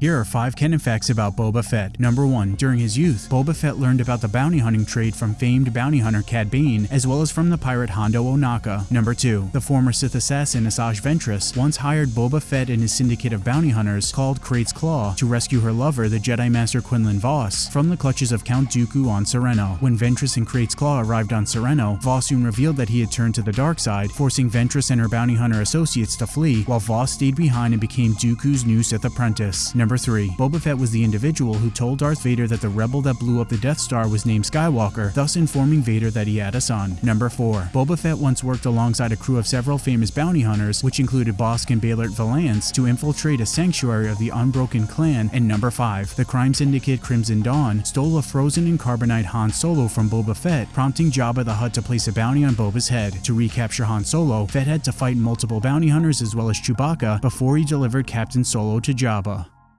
Here are 5 canon facts about Boba Fett. Number 1. During his youth, Boba Fett learned about the bounty hunting trade from famed bounty hunter Cad Bane, as well as from the pirate Hondo Ohnaka. Number 2. The former Sith assassin Asajj Ventress once hired Boba Fett and his syndicate of bounty hunters called Krayt's Claw to rescue her lover, the Jedi Master Quinlan Vos, from the clutches of Count Dooku on Sereno. When Ventress and Krayt's Claw arrived on Sereno, Vos soon revealed that he had turned to the dark side, forcing Ventress and her bounty hunter associates to flee, while Vos stayed behind and became Dooku's new Sith apprentice. Number 3. Boba Fett was the individual who told Darth Vader that the rebel that blew up the Death Star was named Skywalker, thus informing Vader that he had a son. Number 4. Boba Fett once worked alongside a crew of several famous bounty hunters, which included Bossk Beilert Valance, to infiltrate a sanctuary of the Unbroken Clan. And number 5. The crime syndicate Crimson Dawn stole a frozen and carbonite Han Solo from Boba Fett, prompting Jabba the Hutt to place a bounty on Boba's head. To recapture Han Solo, Fett had to fight multiple bounty hunters as well as Chewbacca before he delivered Captain Solo to Jabba.